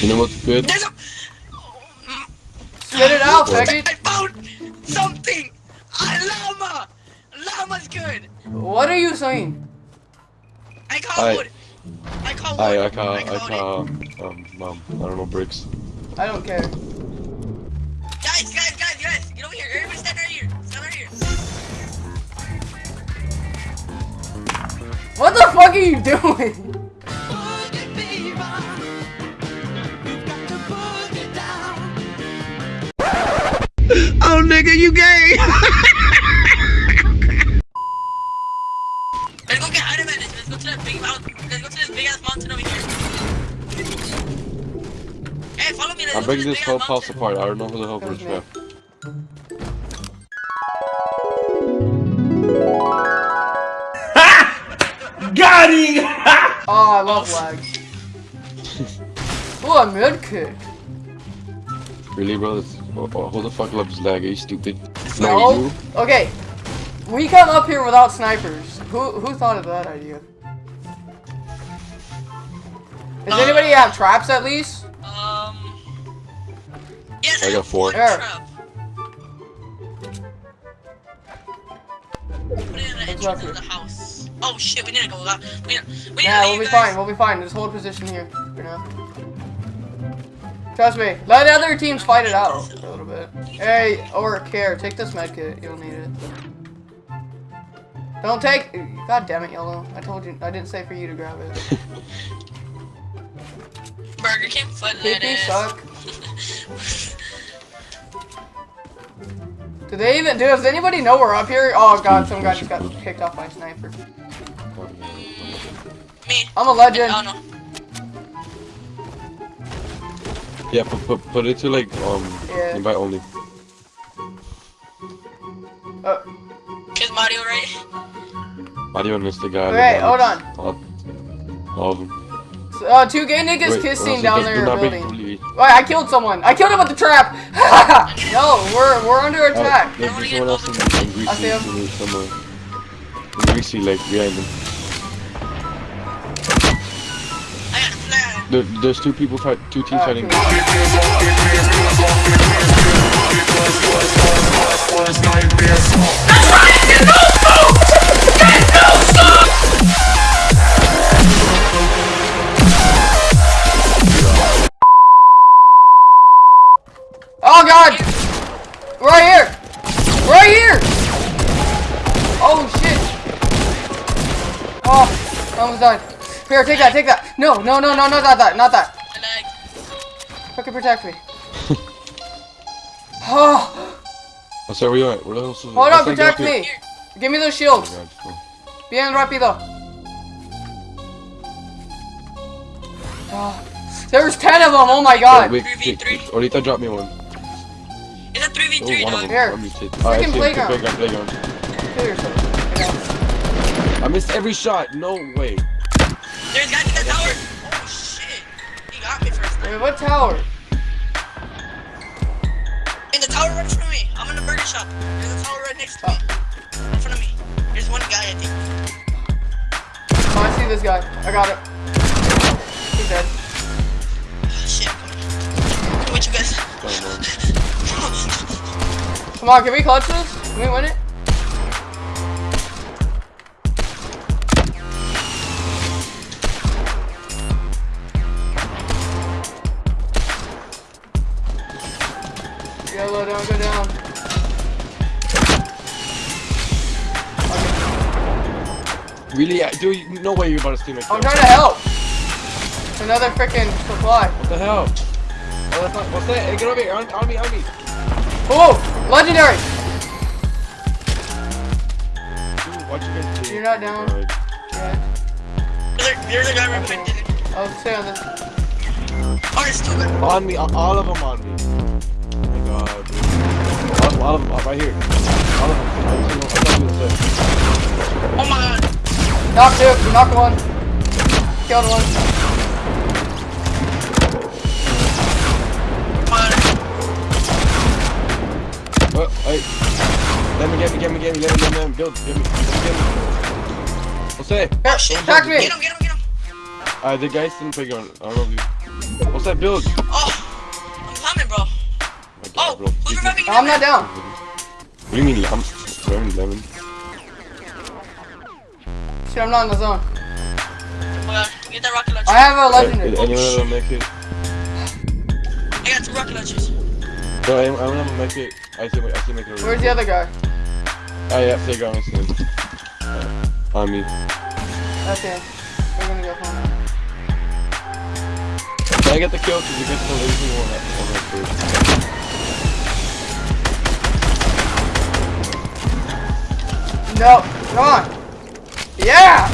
You know what's good? There's a. Spit it out, faggot. I found something. A llama. Llama's good. What are you saying? I call I- wood. I call wood. I I call I called call um mom I don't know bricks. I don't care. Guys, guys, guys, guys. Get over here. Everybody stand right here. Stand right here. What the fuck are you doing? Oh, nigga, you gay. Let's go get item management. Let's go to that big mountain. Let's go to this big ass mountain over here. Hey, follow me. Let's I'm go to breaking this this whole house apart. I don't know who the hell That was was me. Got him. Oh, ah, I love lag. Oh, a mid kick. Really, bro? That's, oh, oh, who the fuck loves lag? Are you stupid? No. you. Okay. We come up here without snipers. Who who thought of that idea? Does anybody have traps at least? Um. Yes, I got four. one There. trap. Put it in the Let's entrance walk here. of the house. Oh shit, we need to go that. We need, we need Yeah, to we'll be guys. fine. We'll be fine. Just hold position here for now. Trust me. Let the other teams fight it out a little bit. Hey, or care. Take this med kit. You'll need it. Don't take. God damn it, yellow. I told you. I didn't say for you to grab it. Burger King foot lettuce. suck. Do they even? Do? Does anybody know we're up here? Oh god, some guy just got kicked off by a sniper. Mm, me. I'm a legend. Oh no. Yeah, put, put put it to like um Yeah. invite only. Uh, Is Mario right? Mario and the guy. Okay, hold on. All, all of them. uh, two gay niggas Wait, kissing uh, down there in a not break building. Wait, I killed someone. I killed him with the trap. no, we're we're under Uh, attack. there's wanna there's someone else in, in greasy, I see him. in some, uh, in greasy like behind them. There, there's two people fight, two teams Uh, fighting. Oh god! Right here! Right here! Oh shit! Oh, I almost died. Here, take that, take that. No, no, no, no, no, not that, not that. I like. Fucking protect me. Oh, Oh, sorry, where you at? Where the hell is hold on, protect me. Give me those shields. Oh Bien rápido. Oh, there's ten of them. Oh my god. Wait, Three v wait, three. wait, Orita drop me one. It's a 3v3, Oh, one of dog. them. Here. I missed it. Oh, Freaking see him. playground. Playground, playground. Kill yourself. I. I missed every shot. No way. There's guys in the tower. Oh shit. He got me first. Wait, what tower? In the tower right in front of me. I'm in the burger shop. There's a tower right next to me. In front of me. There's one guy, I think. Oh, I see this guy. I got it. He's dead. Oh, shit. Come Come with you guys. Come on, can we clutch this? Can we win it? Yellow, don't go down. Really? I- Dude, no way you're about to steal my kill. I'm trying to help. Another freaking supply. What the hell? Oh, that's not, what's that? Hey, get over here. On, on me, on me. Oh, legendary. Dude, watch you guys do. You're not down. Alright. Yeah, There's a, guy right behind you. I'll stay on this. Oh, there's two guys. On me, all all of them on me. Oh god, dude. All, all of them, right here. All of them. I just know- I'm not doing. Oh my god. Knock two, knock one. Killed one. Oh. Oh, hey. Let me, get me, get me, get me, let me, let me, build, get me, let me, get me. What's that? Oh shit. attack me. Get him, get him, get him. Uh, the guys didn't play. I don't know if you... What's that build? Oh, Oh, bro. who's You reviving I'm not down. What do you mean lemon? Lemon, lemon. Shit, I'm not in the zone. Oh, yeah, get that rocket launcher. I have a Is legendary. anyone have a make it? I got two rocket launchers. No, anyone anyone have a make it? I see, I see make it. Where's the other guy? Oh yeah, take on soon. Uh, on me. Okay. We're gonna go home. Can I get the kill? Cause you get the lazy one No, come on. Yeah!